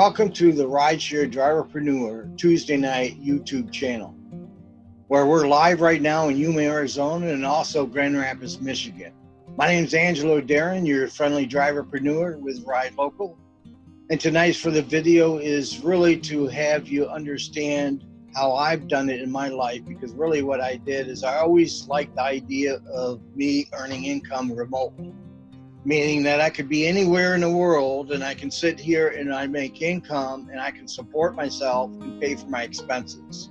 Welcome to the Rideshare Driverpreneur Tuesday night YouTube channel, where we're live right now in Yuma, Arizona, and also Grand Rapids, Michigan. My name is Angelo Darren, your friendly driverpreneur with Ride Local. And tonight's for the video is really to have you understand how I've done it in my life, because really what I did is I always liked the idea of me earning income remotely meaning that I could be anywhere in the world and I can sit here and I make income and I can support myself and pay for my expenses.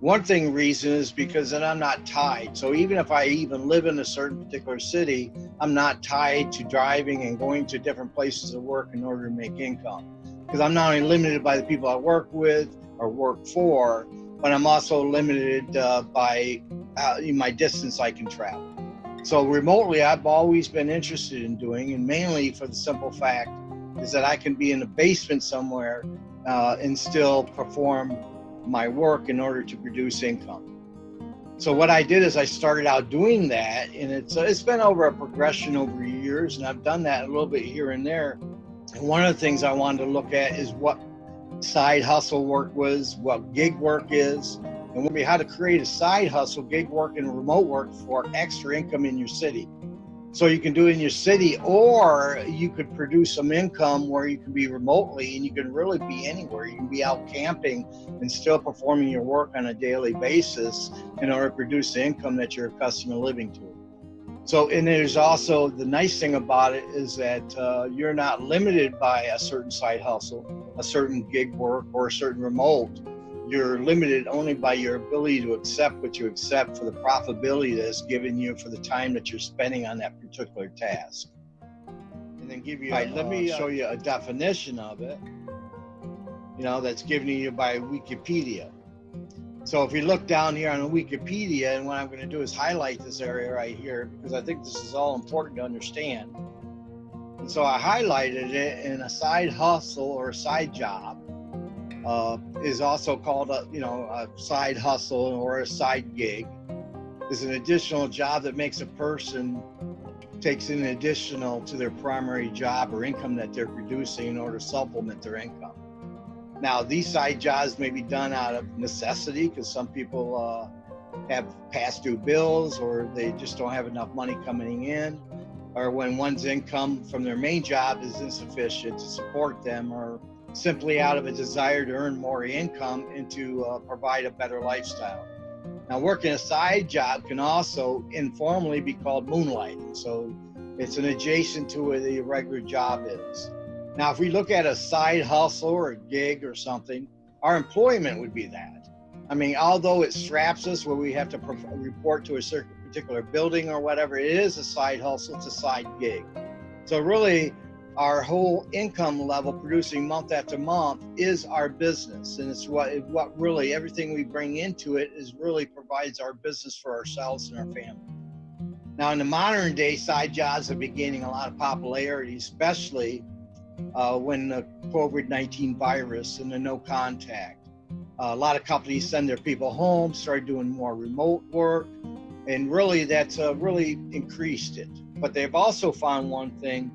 One thing reason is because then I'm not tied. So even if I even live in a certain particular city, I'm not tied to driving and going to different places to work in order to make income. Because I'm not only limited by the people I work with or work for, but I'm also limited uh, by uh, my distance I can travel. So remotely, I've always been interested in doing, and mainly for the simple fact is that I can be in a basement somewhere uh, and still perform my work in order to produce income. So what I did is I started out doing that, and it's it's been over a progression over years, and I've done that a little bit here and there. And one of the things I wanted to look at is what side hustle work was, what gig work is, and we'll be how to create a side hustle, gig work and remote work for extra income in your city. So you can do it in your city, or you could produce some income where you can be remotely and you can really be anywhere. You can be out camping and still performing your work on a daily basis in order to produce the income that you're accustomed to living to. So, and there's also the nice thing about it is that uh, you're not limited by a certain side hustle, a certain gig work, or a certain remote you're limited only by your ability to accept what you accept for the profitability that's given you for the time that you're spending on that particular task. And then give you, right, let me uh, show you a definition of it, you know, that's given you by Wikipedia. So if you look down here on Wikipedia, and what I'm going to do is highlight this area right here because I think this is all important to understand. And so I highlighted it in a side hustle or a side job uh, is also called a you know a side hustle or a side gig is an additional job that makes a person takes in additional to their primary job or income that they're producing in order to supplement their income. Now, these side jobs may be done out of necessity because some people uh, have past due bills or they just don't have enough money coming in, or when one's income from their main job is insufficient to support them or simply out of a desire to earn more income and to uh, provide a better lifestyle. Now, working a side job can also informally be called moonlighting. So it's an adjacent to where the regular job is. Now, if we look at a side hustle or a gig or something, our employment would be that. I mean, although it straps us where we have to report to a certain particular building or whatever, it is a side hustle, it's a side gig. So really, our whole income level producing month after month is our business. And it's what what really everything we bring into it is really provides our business for ourselves and our family. Now in the modern day side jobs are gaining a lot of popularity especially uh, when the covid-19 virus and the no contact. Uh, a lot of companies send their people home start doing more remote work and really that's uh, really increased it. But they've also found one thing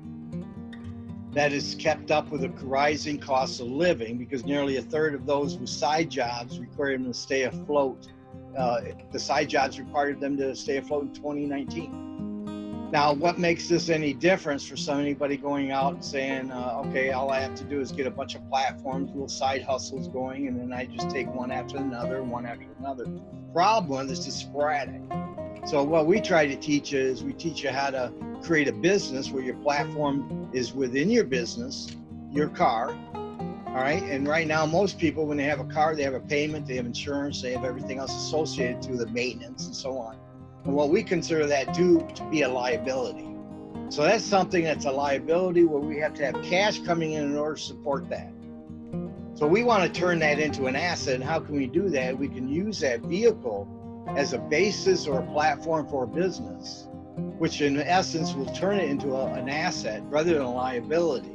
that is kept up with the rising costs of living because nearly a third of those with side jobs require them to stay afloat. Uh, the side jobs required them to stay afloat in 2019. Now, what makes this any difference for somebody going out and saying, uh, okay, all I have to do is get a bunch of platforms, little side hustles going, and then I just take one after another, one after another. Problem is it's sporadic. So what we try to teach is we teach you how to create a business where your platform is within your business, your car. All right. And right now, most people, when they have a car, they have a payment, they have insurance, they have everything else associated to the maintenance and so on. And what we consider that due to be a liability. So that's something that's a liability where we have to have cash coming in in order to support that. So we want to turn that into an asset. And how can we do that? We can use that vehicle as a basis or a platform for a business which in essence will turn it into a, an asset rather than a liability.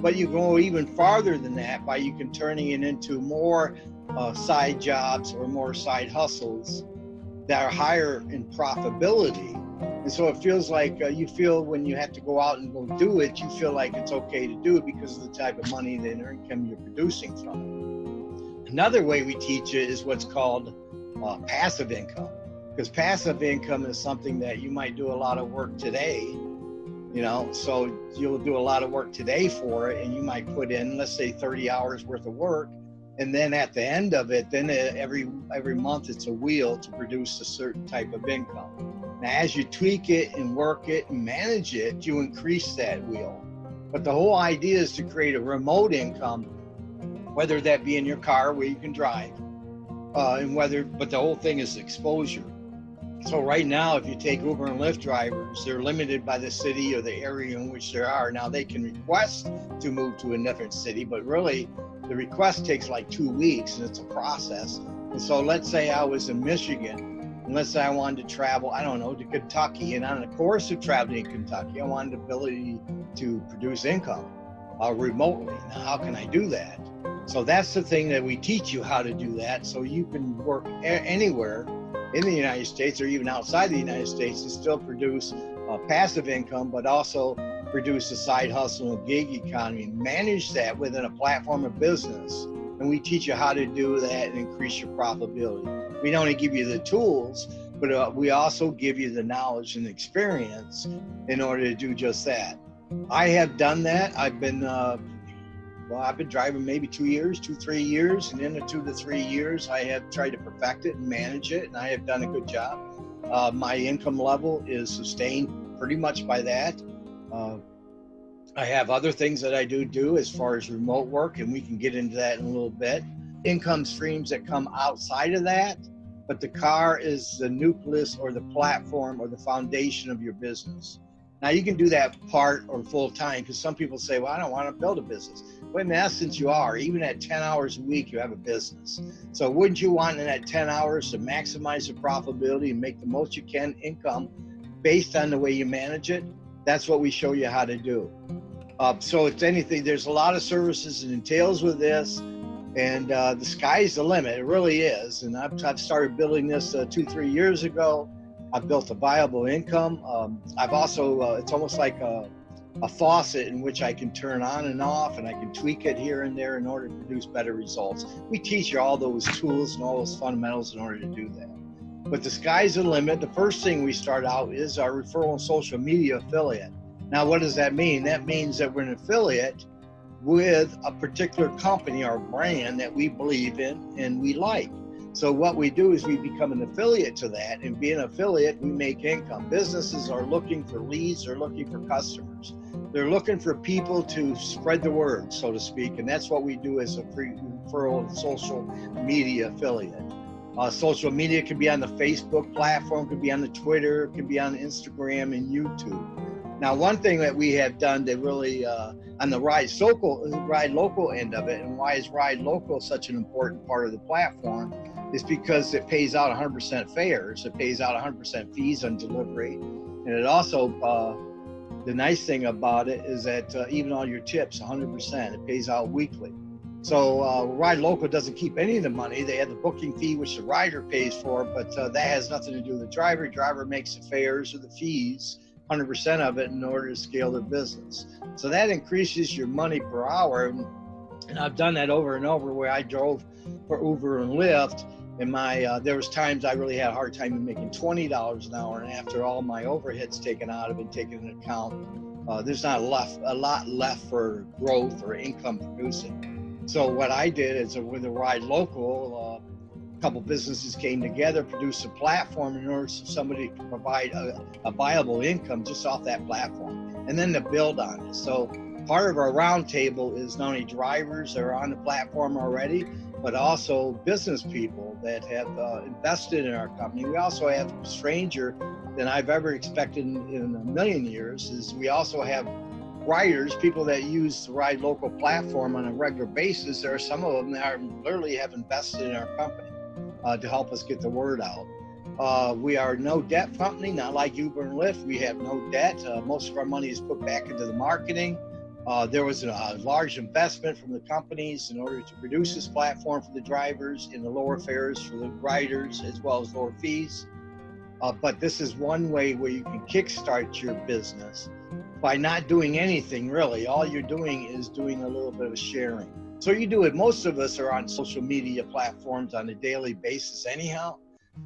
But you go even farther than that by you can turning it into more uh, side jobs or more side hustles that are higher in profitability And so it feels like uh, you feel when you have to go out and go do it, you feel like it's okay to do it because of the type of money and income you're producing from it. Another way we teach it is what's called uh, passive income. Because passive income is something that you might do a lot of work today, you know, so you'll do a lot of work today for it and you might put in, let's say 30 hours worth of work and then at the end of it then every every month it's a wheel to produce a certain type of income now as you tweak it and work it and manage it you increase that wheel but the whole idea is to create a remote income whether that be in your car where you can drive uh, and whether but the whole thing is exposure so right now if you take uber and lyft drivers they're limited by the city or the area in which they are now they can request to move to a different city but really the request takes like two weeks and it's a process. And so let's say I was in Michigan and let's say I wanted to travel, I don't know, to Kentucky. And on the course of traveling in Kentucky, I wanted the ability to produce income uh, remotely. Now, how can I do that? So that's the thing that we teach you how to do that. So you can work anywhere in the United States or even outside the United States and still produce uh, passive income, but also produce a side hustle and gig economy, manage that within a platform of business. And we teach you how to do that and increase your profitability. We don't only give you the tools, but uh, we also give you the knowledge and experience in order to do just that. I have done that. I've been, uh, well, I've been driving maybe two years, two, three years. And in the two to three years, I have tried to perfect it and manage it, and I have done a good job. Uh, my income level is sustained pretty much by that. Uh, I have other things that I do do as far as remote work, and we can get into that in a little bit. Income streams that come outside of that, but the car is the nucleus or the platform or the foundation of your business. Now you can do that part or full time because some people say, well, I don't want to build a business. But in essence, you are. Even at 10 hours a week, you have a business. So wouldn't you want in that 10 hours to maximize the profitability and make the most you can income based on the way you manage it? that's what we show you how to do. Uh, so it's anything, there's a lot of services and entails with this and uh, the sky's the limit. It really is. And I've, I've started building this uh, two, three years ago. I've built a viable income. Um, I've also, uh, it's almost like a, a faucet in which I can turn on and off and I can tweak it here and there in order to produce better results. We teach you all those tools and all those fundamentals in order to do that but the sky's the limit. The first thing we start out is our referral and social media affiliate. Now, what does that mean? That means that we're an affiliate with a particular company or brand that we believe in and we like. So what we do is we become an affiliate to that and being an affiliate, we make income. Businesses are looking for leads, they're looking for customers. They're looking for people to spread the word, so to speak. And that's what we do as a free referral social media affiliate. Uh, social media could be on the Facebook platform, could be on the Twitter, could be on Instagram and YouTube. Now, one thing that we have done to really uh, on the ride local, ride local end of it, and why is ride local such an important part of the platform, is because it pays out 100% fares. It pays out 100% fees on delivery, and it also uh, the nice thing about it is that uh, even on your tips, 100%, it pays out weekly. So uh, Ride Local doesn't keep any of the money. They have the booking fee, which the rider pays for, but uh, that has nothing to do with the driver. Driver makes the fares or the fees, 100% of it in order to scale their business. So that increases your money per hour. And I've done that over and over where I drove for Uber and Lyft. And my uh, there was times I really had a hard time making twenty dollars an hour, and after all my overheads taken out of it, taken into account, uh, there's not left a lot left for growth or income producing. So what I did is with a Ride Local, uh, a couple businesses came together, produced a platform in order for somebody to provide a, a viable income just off that platform, and then to build on it. So part of our roundtable is not only drivers that are on the platform already, but also business people that have uh, invested in our company. We also have stranger than I've ever expected in, in a million years. Is we also have riders, people that use the Ride Local platform on a regular basis, there are some of them that are literally have invested in our company uh, to help us get the word out. Uh, we are no debt company, not like Uber and Lyft. We have no debt. Uh, most of our money is put back into the marketing. Uh, there was a, a, large investment from the companies in order to produce this platform for the drivers in the lower fares for the riders as well as lower fees. Uh, but this is one way where you can kickstart your business by not doing anything really. All you're doing is doing a little bit of sharing. So you do it. Most of us are on social media platforms on a daily basis, anyhow.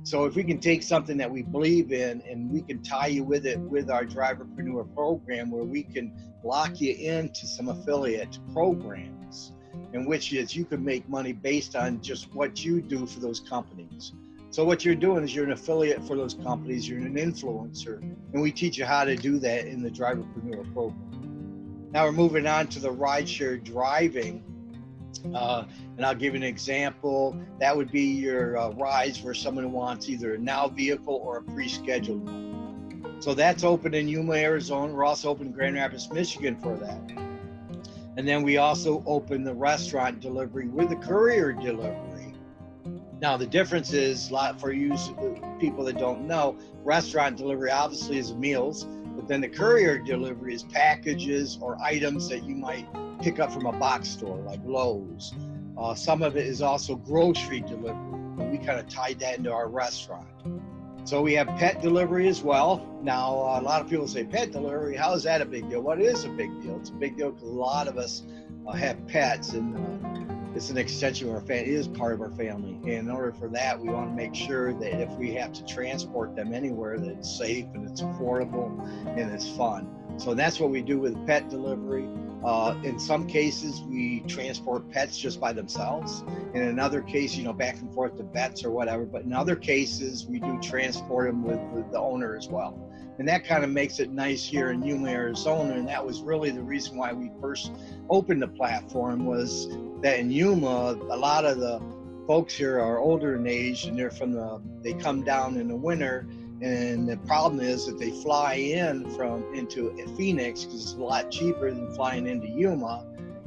So if we can take something that we believe in and we can tie you with it with our Driverpreneur program where we can lock you into some affiliate programs in which is you can make money based on just what you do for those companies. So what you're doing is you're an affiliate for those companies, you're an influencer, and we teach you how to do that in the Driverpreneur program. Now we're moving on to the rideshare driving. Uh, and I'll give you an example. That would be your uh, rides for someone who wants either a now vehicle or a pre-scheduled one. So that's open in Yuma, Arizona. We're also open in Grand Rapids, Michigan for that. And then we also open the restaurant delivery with the courier delivery. Now the difference is, lot for you people that don't know, restaurant delivery obviously is meals, but then the courier delivery is packages or items that you might pick up from a box store like Lowe's. Uh, some of it is also grocery delivery. We kind of tied that into our restaurant. So we have pet delivery as well. Now, a lot of people say pet delivery, how is that a big deal? What is a big deal? It's a big deal because a lot of us uh, have pets and uh, it's an extension of our family. It is part of our family. And in order for that, we want to make sure that if we have to transport them anywhere, that it's safe and it's affordable and it's fun. So that's what we do with pet delivery. Uh, in some cases, we transport pets just by themselves. In another case, you know, back and forth to vets or whatever. But in other cases, we do transport them with, with the owner as well. And that kind of makes it nice here in Yuma, Arizona. And that was really the reason why we first opened the platform was that in Yuma, a lot of the folks here are older in age and they're from the, they come down in the winter and the problem is that they fly in from into Phoenix because it's a lot cheaper than flying into Yuma.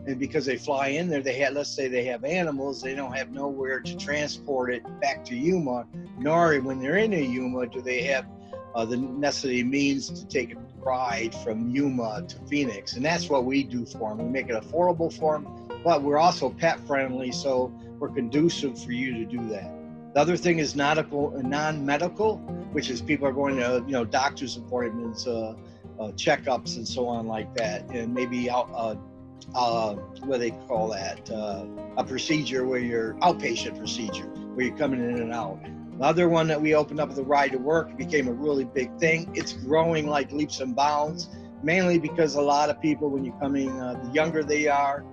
And because they fly in there, they have, let's say they have animals, they don't have nowhere to transport it back to Yuma, nor when they're in Yuma do they have uh, the necessary means to take a ride from Yuma to Phoenix. And that's what we do for them. We make it affordable for them, but we're also pet friendly, so we're conducive for you to do that. The other thing is nautical, non-medical, which is people are going to, you know, doctor's appointments, uh, uh, checkups, and so on like that, and maybe out, uh, uh, what do they call that? Uh, a procedure where you're outpatient procedure, where you're coming in and out. The other one that we opened up the ride to work became a really big thing. It's growing like leaps and bounds, mainly because a lot of people, when you're coming, uh, the younger they are,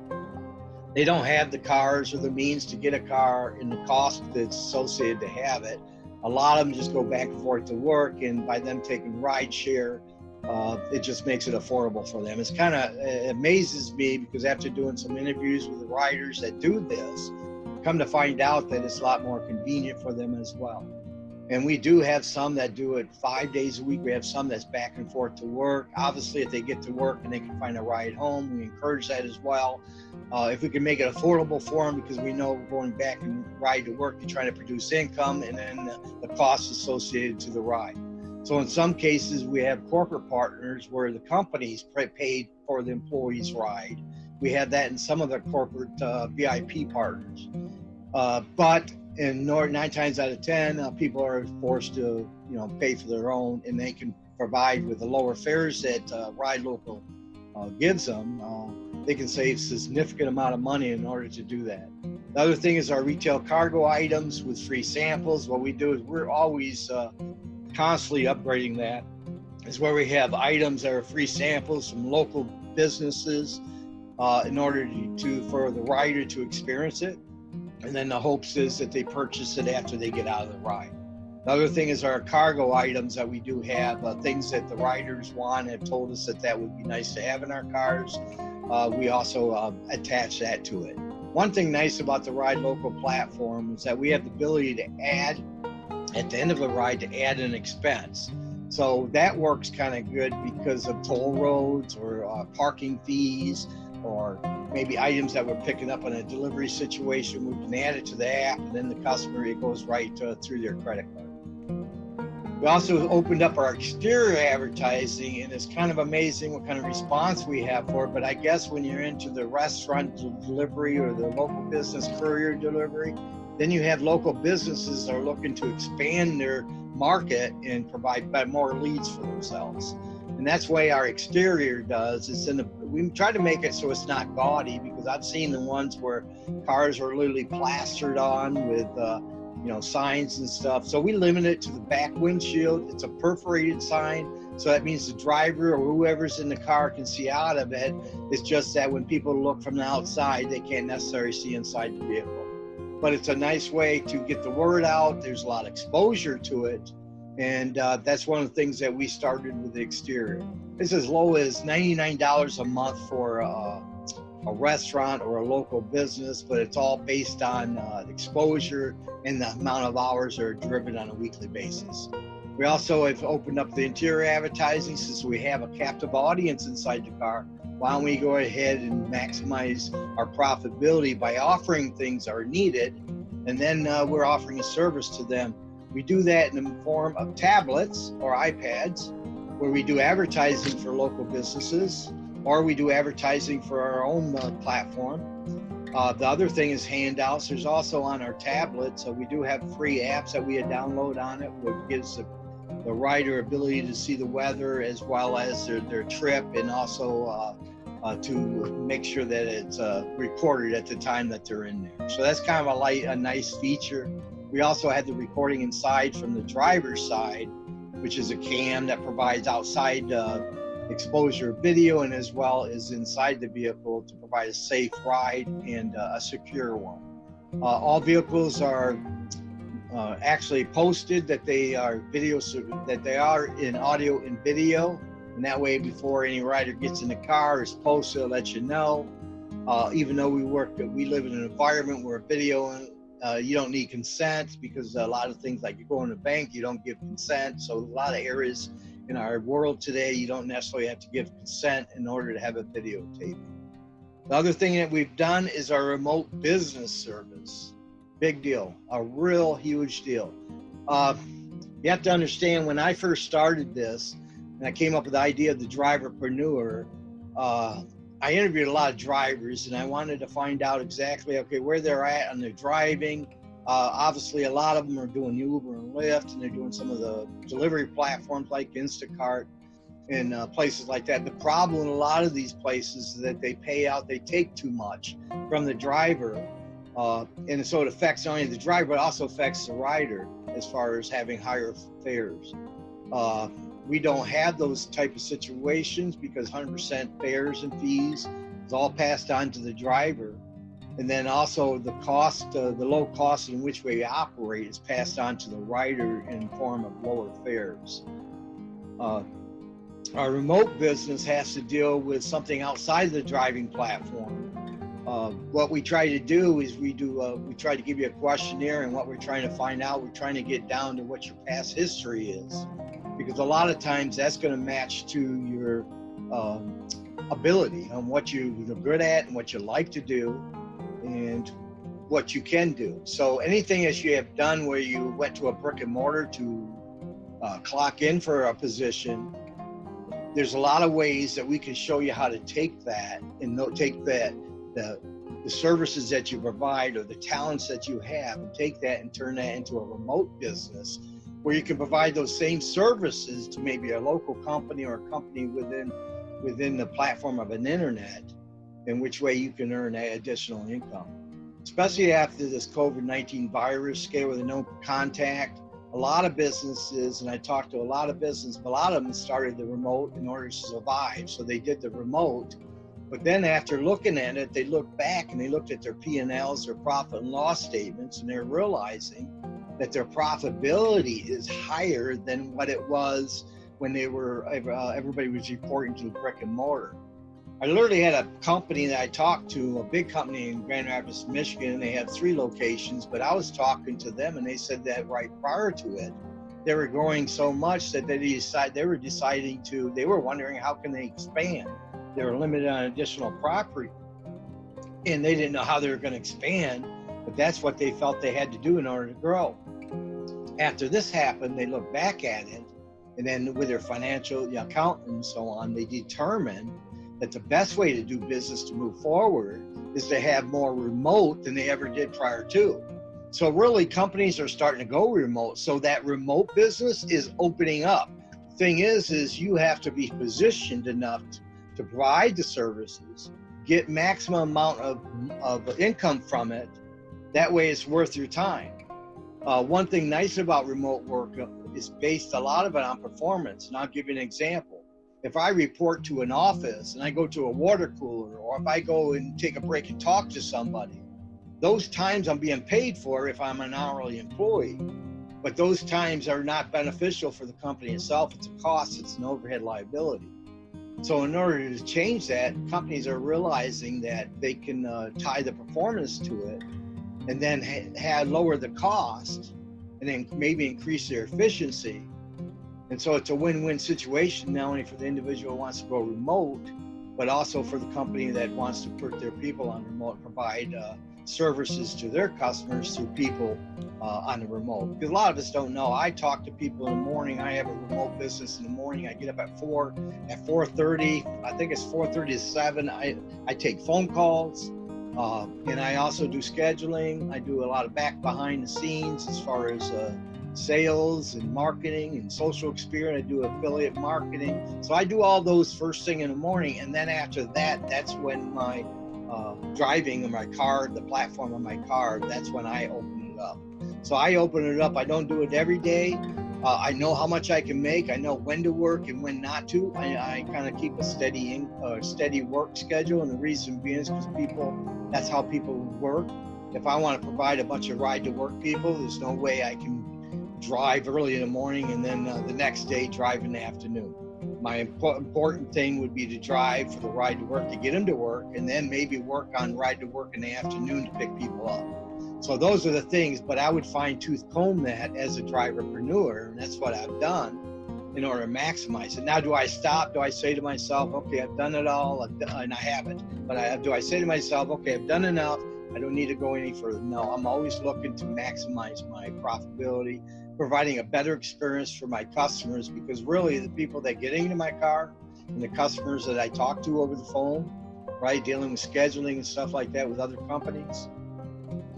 they don't have the cars or the means to get a car and the cost that's associated to have it. A lot of them just go back and forth to work, and by them taking ride share, uh, it just makes it affordable for them. It's kind of it amazes me because after doing some interviews with the riders that do this, come to find out that it's a lot more convenient for them as well. And we do have some that do it five days a week. We have some that's back and forth to work. Obviously, if they get to work and they can find a ride home, we encourage that as well. Uh, if we can make it affordable for them, because we know going back and ride to work, you're trying to produce income and then the, costs associated to the ride. So in some cases, we have corporate partners where the companies paid for the employee's ride. We have that in some of the corporate uh, VIP partners. Uh, but in nine times out of 10, uh, people are forced to, you know, pay for their own and they can provide with the lower fares that uh, Ride Local uh, gives them they can save significant amount of money in order to do that. The other thing is our retail cargo items with free samples. What we do is we're always uh, constantly upgrading that. Is where we have items that are free samples from local businesses uh, in order to, to for the rider to experience it. And then the hopes is that they purchase it after they get out of the ride. The other thing is our cargo items that we do have, uh, things that the riders want have told us that that would be nice to have in our cars uh, we also uh, attach that to it. One thing nice about the Ride Local platform is that we have the ability to add, at the end of the ride, to add an expense. So that works kind of good because of toll roads or uh, parking fees or maybe items that we're picking up in a delivery situation. We can add it to the app and then the customer, it goes right through their credit card. We also opened up our exterior advertising, and it's kind of amazing what kind of response we have for it. But I guess when you're into the restaurant delivery or the local business courier delivery, Then you have local businesses that are looking to expand their market and provide more leads for themselves. And that's why our exterior does. It's in the we try to make it so it's not gaudy because I've seen the ones where cars are literally plastered on with uh, you know signs and stuff. So we limit it to the back windshield. It's a perforated sign. So that means the driver or whoever's in the car can see out of it. It's just that when people look from the outside, they can't necessarily see inside the vehicle. But it's a nice way to get the word out. There's a lot of exposure to it. And uh, that's one of the things that we started with the exterior. It's as low as $99 a month for uh, a restaurant or a local business, but it's all based on uh, exposure and the amount of hours that are driven on a weekly basis. We also have opened up the interior advertising since we have a captive audience inside the car. Why don't we go ahead and maximize our profitability by offering things that are needed, and then uh, we're offering a service to them we do that in the form of tablets or iPads, where we do advertising for local businesses, or we do advertising for our own uh, platform. Uh, the other thing is handouts. There's also on our tablets, so we do have free apps that we download on it, which gives the, the rider ability to see the weather as well as their, their trip and also uh, uh, to make sure that it's uh, recorded at the time that they're in there. So that's kind of a light, a nice feature. We also had the recording inside from the driver's side, which is a cam that provides outside uh, exposure video and as well as inside the vehicle to provide a safe ride and uh, a secure one. Uh, all vehicles are uh, actually posted that they are video so that they are in audio and video and that way before any rider gets in the car is posted to let you know uh, even though we work that we live in an environment where video uh, you don't need consent because a lot of things like you go in a bank, you don't give consent. So a lot of areas in our world today, you don't necessarily have to give consent in order to have a videotape. The other thing that we've done is our remote business service. Big deal, a real huge deal. Uh, you have to understand when I first started this, and I came up with the idea of the driverpreneur, uh, I interviewed a lot of drivers and I wanted to find out exactly, okay, where they're at on their driving. Uh, obviously, a lot of them are doing Uber and Lyft and they're doing some of the delivery platforms like Instacart and uh, places like that. The problem in a lot of these places is that they pay out, they take too much from the driver. Uh, and so it affects not only the driver, but also affects the rider as far as having higher fares. We don't have those type of situations because 100% fares and fees is all passed on to the driver. And then also the cost, uh, the low cost in which we operate is passed on to the rider in form of lower fares. Uh, our remote business has to deal with something outside of the driving platform. Uh, what we try to do is we do uh, we try to give you a questionnaire and what we're trying to find out we're trying to get down to what your past history is because a lot of times that's going to match to your um, ability on what you're good at and what you like to do and what you can do. So anything that you have done where you went to a brick and mortar to uh, clock in for a position, there's a lot of ways that we can show you how to take that and take that the the services that you provide or the talents that you have and take that and turn that into a remote business where you can provide those same services to maybe a local company or a company within within the platform of an internet in which way you can earn additional income. Especially after this covid-19 virus scare with no contact. A lot of businesses and i talked to a lot of business a lot of them started the remote in order to survive so they did the remote. But then after looking at it they looked back and they looked at their p&l's their profit and loss statements and they're realizing that their profitability is higher than what it was when they were uh, everybody was reporting to brick and mortar. I literally had a company that I talked to, a big company in Grand Rapids, Michigan, they had three locations. But I was talking to them, and they said that right prior to it, they were growing so much that they decided they were deciding to. They were wondering how can they expand. They were limited on additional property, and they didn't know how they were going to expand. But that's what they felt they had to do in order to grow after this happened, they look back at it, and then with their financial the accountant and so on, they determined that the best way to do business to move forward is to have more remote than they ever did prior to. So really companies are starting to go remote. So that remote business is opening up. Thing is, is you have to be positioned enough to provide the services, get maximum amount of, of income from it. That way it's worth your time. Uh, one thing nice about remote work is based a lot of it on performance. And I'll give you an example. If I report to an office and I go to a water cooler, or if I go and take a break and talk to somebody, those times I'm being paid for if I'm an hourly employee. But those times are not beneficial for the company itself. It's a cost, it's an overhead liability. So, in order to change that, companies are realizing that they can uh, tie the performance to it and then ha- have lower the cost and then maybe increase their efficiency. And so it's a win-win situation, not only for the individual who wants to go remote, but also for the company that wants to put their people on remote, provide uh, services to their customers through people uh, on the remote. Because a lot of us don't know. I talk to people in the morning. I have a remote business in the morning. I get up at four, at 4:30. I think it's 4:30 to 7. I I take phone calls. Uh, and I also do scheduling. I do a lot of back behind the scenes as far as uh, sales and marketing and social experience. I do affiliate marketing. So I do all those first thing in the morning. And then after that, that's when my uh, driving in my car, the platform of my car, that's when I open it up. So I open it up. I don't do it every day. Uh, I know how much I can make. I know when to work and when not to. I, I kind of keep a steady, in, uh, steady work schedule, and the reason being is because people, that's how people work. If I want to provide a bunch of ride to work people, there's no way I can drive early in the morning and then uh, the next day drive in the afternoon. My important thing would be to drive for the ride to work to get them to work, and then maybe work on ride to work in the afternoon to pick people up. So those are the things, but I would fine tooth comb that as a driverpreneur, and that's what I've done in order to maximize it. Now, do I stop? Do I say to myself, okay, I've done it all, and I haven't, but I, do I say to myself, okay, I've done enough, I don't need to go any further? No, I'm always looking to maximize my profitability, providing a better experience for my customers because really the people that get into my car and the customers that I talk to over the phone, right, dealing with scheduling and stuff like that with other companies,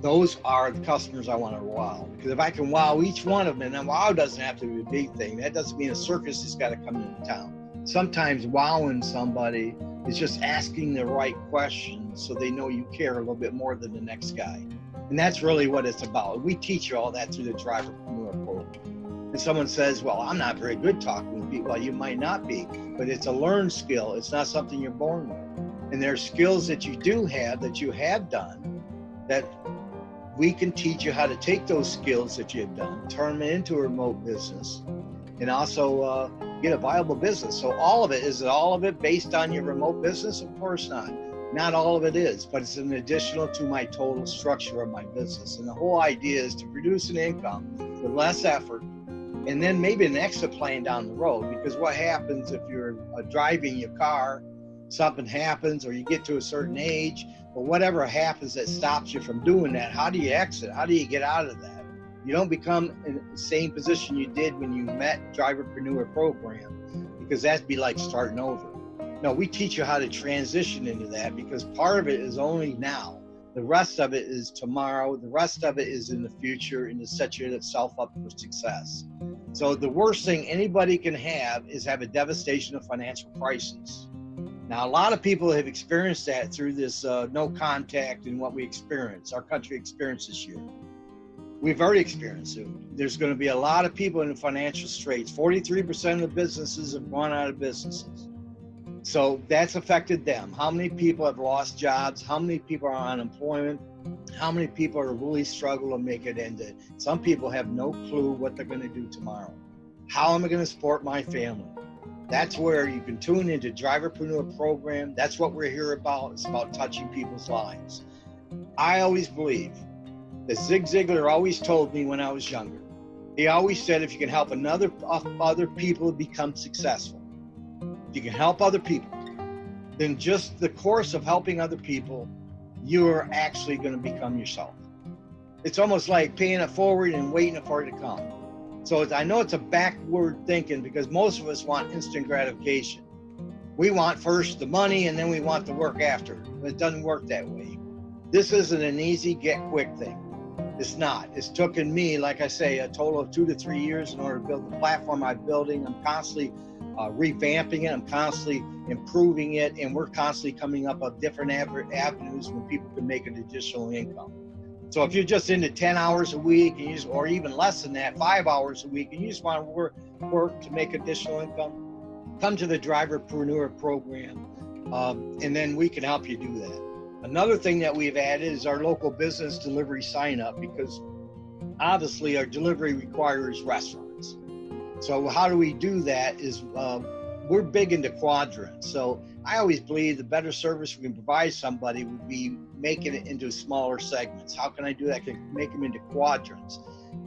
those are the customers I want to wow. Because if I can wow each one of them, and then wow doesn't have to be a big thing. That doesn't mean a circus has got to come into town. Sometimes wowing somebody is just asking the right questions so they know you care a little bit more than the next guy. And that's really what it's about. We teach you all that through the driverpreneur program. And someone says, Well, I'm not very good talking with people. Well, you might not be, but it's a learned skill. It's not something you're born with. And there are skills that you do have that you have done that we can teach you how to take those skills that you've done, turn them into a remote business, and also uh, get a viable business. So all of it is all of it based on your remote business? Of course not. Not all of it is, but it's an additional to my total structure of my business. And the whole idea is to produce an income with less effort and then maybe an exit plan down the road. Because what happens if you're uh, driving your car, something happens, or you get to a certain age, or whatever happens that stops you from doing that, how do you exit? How do you get out of that? You don't become in the same position you did when you met Driverpreneur program, because that'd be like starting over. No, we teach you how to transition into that because part of it is only now. The rest of it is tomorrow. The rest of it is in the future and to set yourself up for success. So the worst thing anybody can have is have a devastation of financial crisis. Now, a lot of people have experienced that through this uh, no contact and what we experience, our country experienced this year. We've already experienced it. There's going to be a lot of people in financial straits. 43% of the businesses have gone out of businesses. So that's affected them. How many people have lost jobs? How many people are on unemployment? How many people are really struggling to make it end it? Some people have no clue what they're going to do tomorrow. How am I going to support my family? That's where you can tune into Driverpreneur program. That's what we're here about. It's about touching people's lives. I always believe that Zig Ziglar always told me when I was younger. He always said, if you can help another other people become successful, if you can help other people, then just the course of helping other people, you're actually going to become yourself. It's almost like paying it forward and waiting for it to come. So I know it's a backward thinking because most of us want instant gratification. We want first the money and then we want the work after. It doesn't work that way. This isn't an easy get quick thing. It's not. It's taken me, like I say, a total of two to three years in order to build the platform I'm building. I'm constantly uh, revamping it. I'm constantly improving it, and we're constantly coming up with different avenues where people can make an additional income. So if you're just into 10 hours a week, just, or even less than that, five hours a week, and you just want to work, work to make additional income, come to the Driverpreneur program, um, and then we can help you do that. Another thing that we've added is our local business delivery sign up because obviously our delivery requires restaurants. So how do we do that is uh, we're big into quadrants. So I always believe the better service we can provide somebody would be making it into smaller segments. How can I do that? I can make them into quadrants.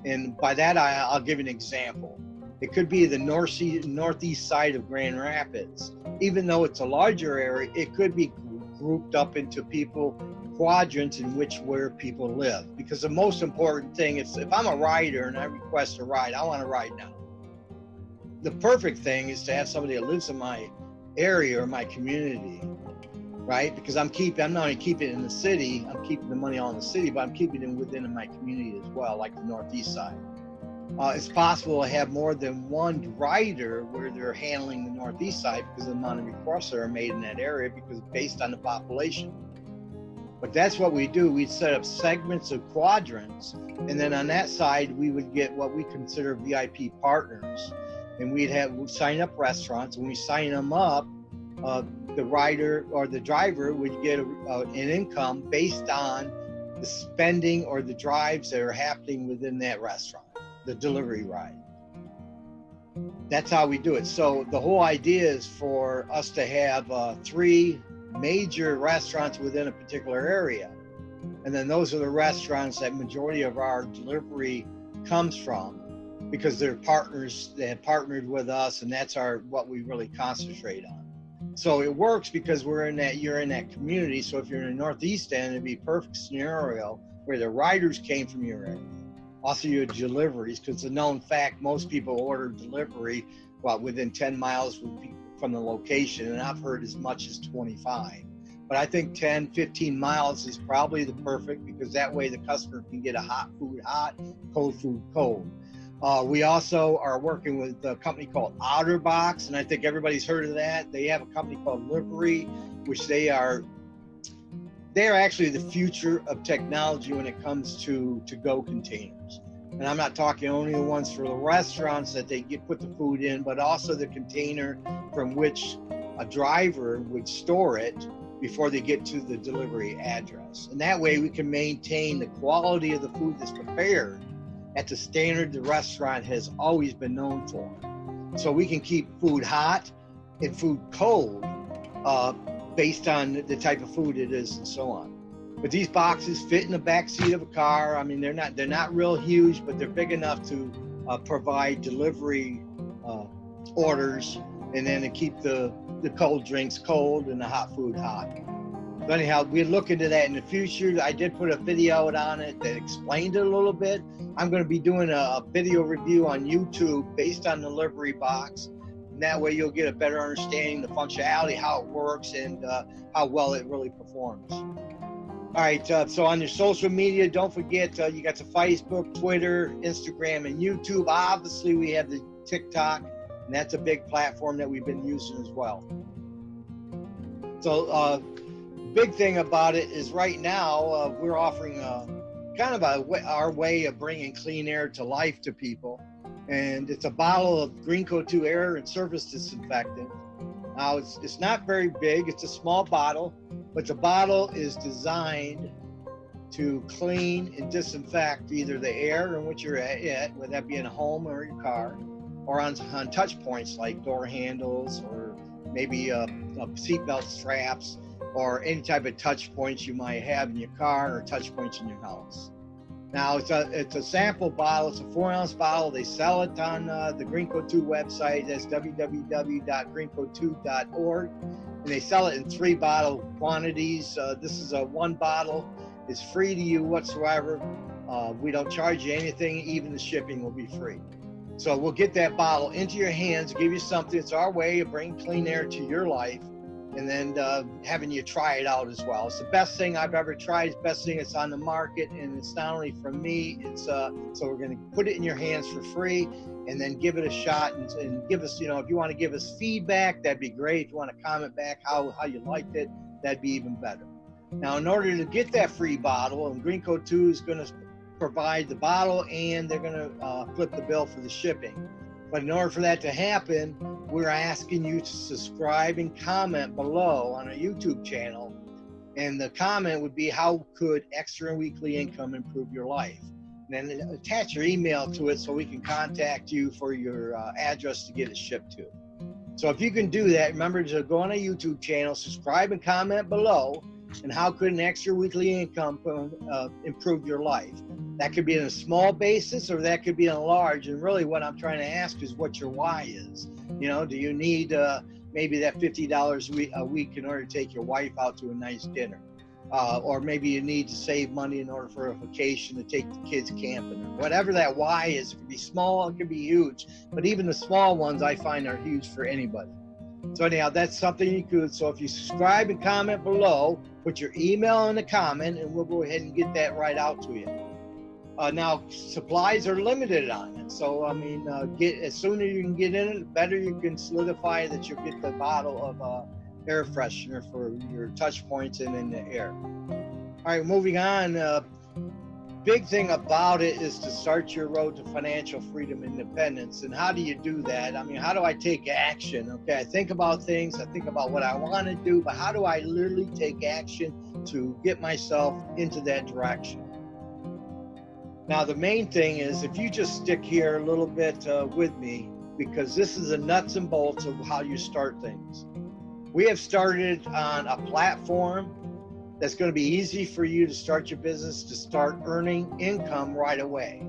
And by that, I, will give an example. It could be the north northeast side of Grand Rapids. Even though it's a larger area, it could be grouped up into people quadrants in which where people live. Because the most important thing is if I'm a rider and I request a ride, I want to ride now. The perfect thing is to have somebody that lives in my area or my community, right? Because I'm keeping, I'm not only keeping it in the city, I'm keeping the money all in the city, but I'm keeping it within my community as well, like the Northeast side. Uh, it's possible to have more than one rider where they're handling the northeast side because the amount of requests are made in that area because based on the population. But that's what we do. We'd set up segments of quadrants, and then on that side we would get what we consider VIP partners, and we'd have we'd sign up restaurants. When we sign them up, uh, the rider or the driver would get a, uh, an income based on the spending or the drives that are happening within that restaurant the delivery ride. That's how we do it. So the whole idea is for us to have uh, three major restaurants within a particular area. And then those are the restaurants that majority of our delivery comes from because they're partners they have partnered with us and that's our what we really concentrate on. So it works because we're in that you're in that community. So if you're in the northeast end, it'd be perfect scenario where the riders came from your area also your deliveries because it's a known fact most people order delivery well within 10 miles from the location and i've heard as much as 25 but i think 10 15 miles is probably the perfect because that way the customer can get a hot food hot cold food cold uh, we also are working with a company called otterbox and i think everybody's heard of that. They have a company called livery which they are they are actually the future of technology when it comes to to go containers. And i'm not talking only the ones for the restaurants that they get put the food in but also the container from which a driver would store it before they get to the delivery address. And that way we can maintain the quality of the food that's prepared at the standard the restaurant has always been known for so we can keep food hot and food cold uh, based on the type of food it is and so on. But these boxes fit in the back seat of a car. I mean, they're not they're not real huge, but they're big enough to uh, provide delivery uh, orders and then to keep the the cold drinks cold and the hot food hot. But anyhow, we look into that in the future. I did put a video out on it that explained it a little bit. I'm going to be doing a, a video review on YouTube based on the delivery box and that way you'll get a better understanding the functionality, how it works, and uh, how well it really performs. All right, uh, so on your social media, don't forget uh, you got the Facebook, Twitter, Instagram, and YouTube. Obviously, we have the TikTok, and that's a big platform that we've been using as well. So, uh, big thing about it is right now uh, we're offering a, uh, kind of a, our way of bringing clean air to life to people. And it's a bottle of Green Greenco 2 air and surface disinfectant. Now it's, it's not very big, it's a small bottle, but the bottle is designed to clean and disinfect either the air in which you're at, whether that be in a home or your car, or on, on touch points like door handles or maybe uh, uh, seatbelt straps or any type of touch points you might have in your car or touch points in your house. Now it's a it's a sample bottle. It's a four ounce bottle. They sell it on uh, the Greenco 2 website. That's www.greenco2.org, and they sell it in three bottle quantities. Uh, this is a one bottle. It's free to you whatsoever. Uh, we don't charge you anything. Even the shipping will be free. So we'll get that bottle into your hands, give you something. It's our way of bringing clean air to your life and then uh, having you try it out as well. It's the best thing I've ever tried. It's the best thing that's on the market, and it's not only from me. It's uh, so we're going to put it in your hands for free, and then give it a shot and, and give us, you know, if you want to give us feedback, that'd be great. If you want to comment back how how you liked it, that'd be even better. Now, in order to get that free bottle, and Green Coat 2 is going to provide the bottle and they're going to uh, flip the bill for the shipping. But in order for that to happen, we're asking you to subscribe and comment below on our YouTube channel. And the comment would be, How could extra weekly income improve your life? And then attach your email to it so we can contact you for your uh, address to get it shipped to. So if you can do that, remember to go on our YouTube channel, subscribe and comment below and how could an extra weekly income uh, improve your life? That could be in a small basis or that could be in a large. And really, what I'm trying to ask is what your why is. You know, do you need uh, maybe that $50 a week in order to take your wife out to a nice dinner? Uh, or maybe you need to save money in order for a vacation to take the kids camping or whatever that why is. It could be small, it could be huge, but even the small ones I find are huge for anybody. So anyhow, that's something you could. So if you subscribe and comment below, put your email in the comment, and we'll go ahead and get that right out to you. Uh, now supplies are limited on it, so I mean, uh, get as sooner you can get in it, the better you can solidify that you'll get the bottle of uh, air freshener for your touch points and in the air. All right, moving on. Big thing about it is to start your road to financial freedom and independence. And how do you do that? I mean how do i take action? Okay i think about things i think about what i want to do but how do i literally take action to get myself into that direction? Now the main thing is if you just stick here a little bit uh, with me because this is the nuts and bolts of how you start things. We have started on a platform that's going to be easy for you to start your business to start earning income right away.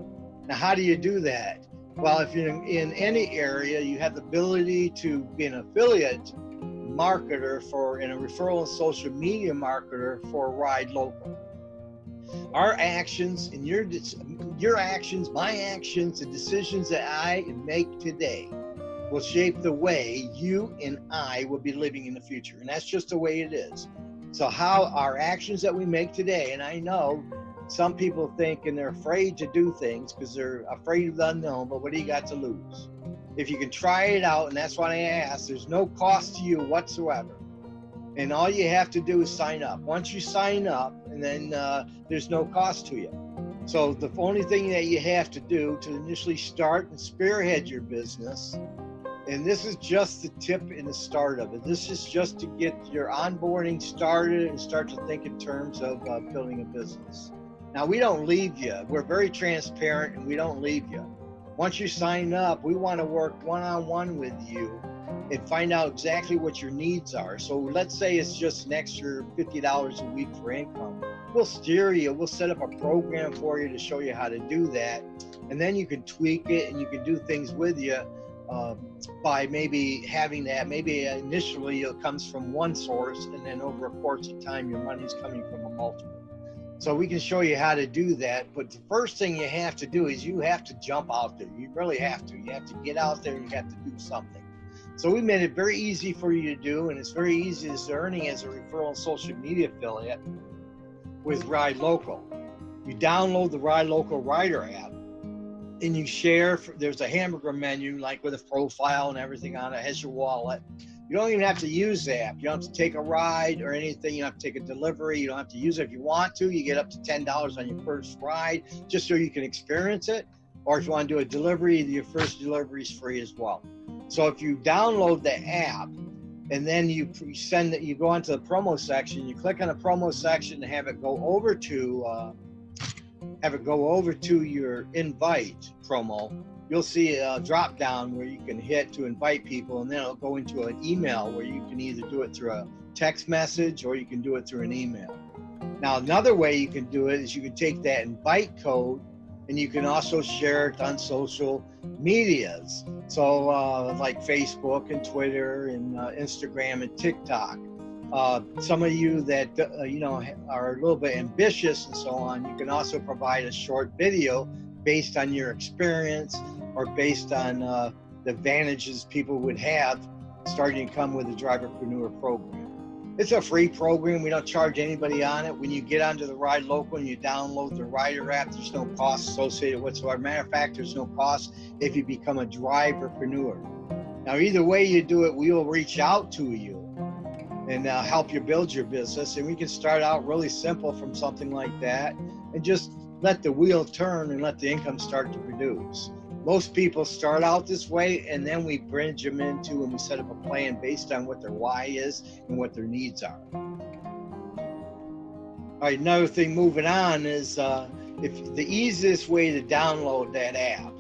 Now, how do you do that? Well, if you're in any area, you have the ability to be an affiliate marketer for and a referral and social media marketer for Ride Local. Our actions and your your actions, my actions, the decisions that I make today will shape the way you and I will be living in the future. And that's just the way it is. So, how our actions that we make today, and I know some people think and they're afraid to do things because they're afraid of the unknown, but what do you got to lose? If you can try it out, and that's what I ask, there's no cost to you whatsoever. And all you have to do is sign up. Once you sign up, and then uh, there's no cost to you. So the only thing that you have to do to initially start and spearhead your business and this is just the tip in the start of it. This is just to get your onboarding started and start to think in terms of uh, building a business. Now, we don't leave you. We're very transparent and we don't leave you. Once you sign up, we want to work one on one with you and find out exactly what your needs are. So, let's say it's just an extra $50 a week for income. We'll steer you, we'll set up a program for you to show you how to do that. And then you can tweak it and you can do things with you um, by maybe having that. Maybe initially it comes from one source, and then over a course of time, your money's coming from a multiple. So we can show you how to do that. But the first thing you have to do is you have to jump out there. You really have to. You have to get out there and you have to do something. So we made it very easy for you to do, and it's very easy as earning as a referral social media affiliate with Ride Local. You download the Ride Local Rider app and you share. There's a hamburger menu, like with a profile and everything on it. has your wallet. You don't even have to use the app. You don't have to take a ride or anything. You don't have to take a delivery. You don't have to use it if you want to. You get up to ten dollars on your first ride, just so you can experience it. Or if you want to do a delivery, your first delivery is free as well. So if you download the app and then you send it, you go onto the promo section, you click on the promo section and have it go over to uh, have it go over to your invite promo, you'll see a drop down where you can hit to invite people, and then it'll go into an email where you can either do it through a text message or you can do it through an email. Now, another way you can do it is you can take that invite code and you can also share it on social medias. So, uh, like Facebook and Twitter and uh, Instagram and TikTok. Uh, some of you that uh, you know are a little bit ambitious and so on, you can also provide a short video based on your experience or based on uh, the advantages people would have starting to come with the driverpreneur program. It's a free program. We don't charge anybody on it. When you get onto the Ride Local and you download the Rider app, there's no cost associated whatsoever. Matter of fact, there's no cost if you become a driverpreneur. Now, either way you do it, we will reach out to you and uh, help you build your business. And we can start out really simple from something like that and just let the wheel turn and let the income start to produce. Most people start out this way and then we bridge them into and we set up a plan based on what their why is and what their needs are. All right, another thing moving on is uh, if the easiest way to download that app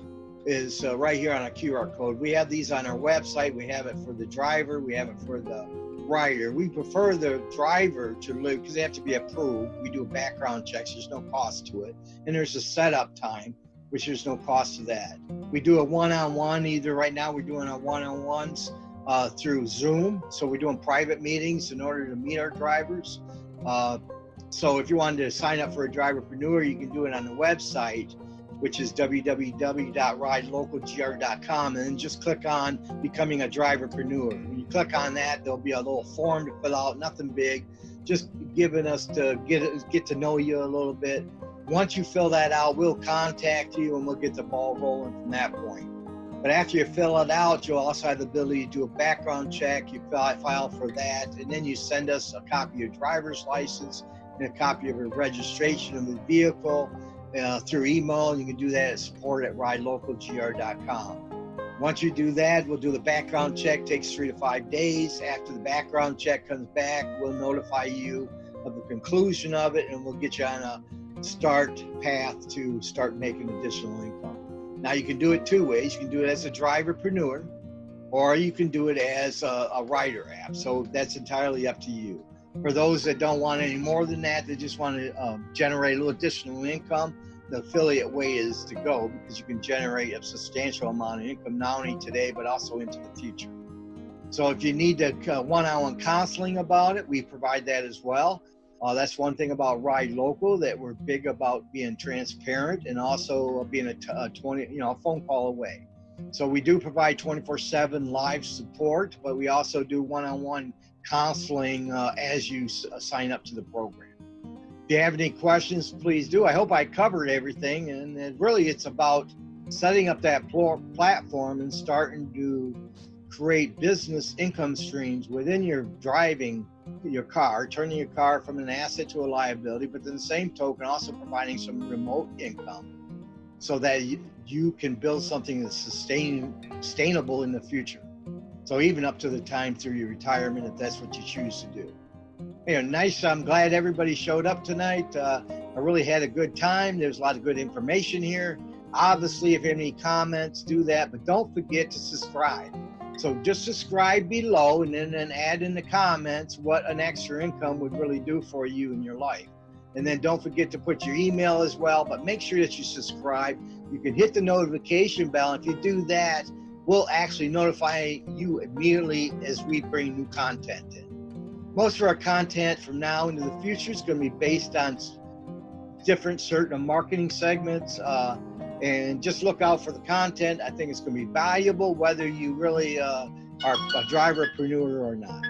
is uh, right here on a QR code. We have these on our website. We have it for the driver. We have it for the rider. We prefer the driver to live because they have to be approved. We do background check. So there's no cost to it, and there's a setup time which there's no cost to that. We do a one-on-one either right now we're doing our one-on-ones uh, through Zoom. So we're doing private meetings in order to meet our drivers. Uh, so if you wanted to sign up for a driverpreneur, you can do it on the website, which is www.ridelocalgr.com and then just click on becoming a driverpreneur. When you click on that, there'll be a little form to fill out, nothing big, just giving us to get, get to know you a little bit once you fill that out, we'll contact you and we'll get the ball rolling from that point. But after you fill it out, you'll also have the ability to do a background check. You file for that, and then you send us a copy of your driver's license and a copy of your registration of the vehicle uh, through email. You can do that at support at ridelocalgr.com. Once you do that, we'll do the background check. Takes three to five days. After the background check comes back, we'll notify you of the conclusion of it, and we'll get you on a start path to start making additional income. Now you can do it two ways. You can do it as a driverpreneur, or you can do it as a, a rider app. So that's entirely up to you. For those that don't want any more than that, they just want to um, generate a little additional income, the affiliate way is to go because you can generate a substantial amount of income not only today but also into the future. So if you need a uh, one-on-one counseling about it, we provide that as well. Uh, that's one thing about Ride Local that we're big about being transparent and also being a, t- a 20, you know, a phone call away. So we do provide 24/7 live support, but we also do one-on-one counseling uh, as you uh, sign up to the program. If you have any questions, please do. I hope I covered everything, and really it's about setting up that pl- platform and starting to create business income streams within your driving your car, turning your car from an asset to a liability, but then the same token also providing some remote income so that you, you can build something that's sustain, sustainable in the future. So even up to the time through your retirement, if that's what you choose to do. You know, nice. I'm glad everybody showed up tonight. Uh, I really had a good time. There's a lot of good information here. Obviously, if you have any comments, do that, but don't forget to subscribe. So just subscribe below and then, then add in the comments what an extra income would really do for you in your life. And then don't forget to put your email as well, but make sure that you subscribe. You can hit the notification bell. If you do that, we'll actually notify you immediately as we bring new content in. Most of our content from now into the future is going to be based on different certain marketing segments. Uh, and just look out for the content. I think it's going to be valuable whether you really uh, are a driverpreneur or not.